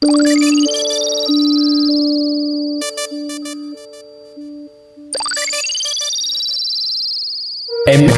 Em,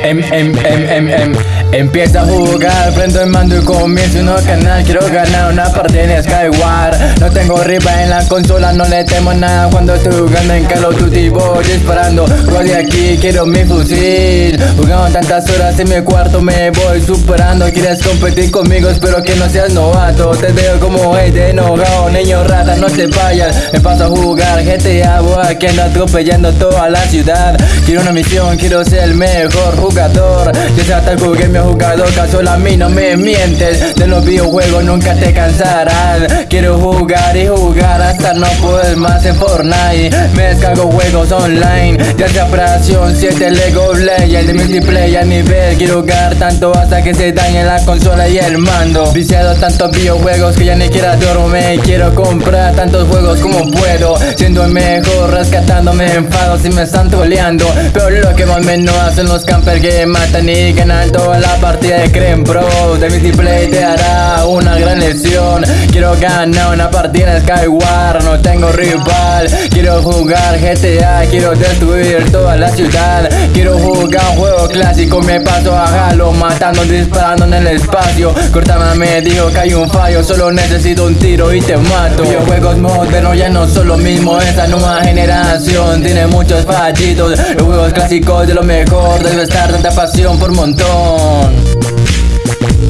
em, em, em, em, em. Empieza a jugar, prendo el mando y comienzo un canal. Quiero ganar una partida en Skyward. No tengo rival en la consola, no le temo nada Cuando estoy jugando en Call of Duty. Voy disparando Voy de aquí, quiero mi fusil. Jugando tantas horas en mi cuarto, me voy superando. Quieres competir conmigo, espero que no seas novato. Te veo como de enojado, niño rata, no te vayas. Me paso a jugar GTA, voy aquí ando atropellando toda la ciudad. Quiero una misión, quiero ser el mejor jugador. Yo sé hasta jugué jugador Caso a mí no me mientes. De los videojuegos nunca te cansarás Quiero jugar y jugar hasta no poder más en Fortnite. Me descargo juegos online Ya sea fracción 7 Lego Legends De multiplayer nivel. Quiero jugar tanto hasta que se dañe la consola y el mando. Viciado tantos videojuegos que ya ni quiera dormir Quiero comprar tantos juegos como puedo. Siendo el mejor rescatándome enfados y me están toleando Pero lo que más menos hacen los camper que matan y ganan toda la partida de Creme Pro De mi play te hará una gran lesión Quiero ganar una partida en Skyward, no tengo rival. Quiero jugar GTA, quiero destruir toda la ciudad. Quiero jugar un juego clásico, me paso a Halo Matando, disparando en el espacio. Cortama me dijo que hay un fallo, solo necesito un tiro y te mato. Videojuegos modernos ya no son lo mismo, esta nueva generación Tiene muchos fallitos, los juegos clásicos de lo mejor estar tanta pasión por montón song.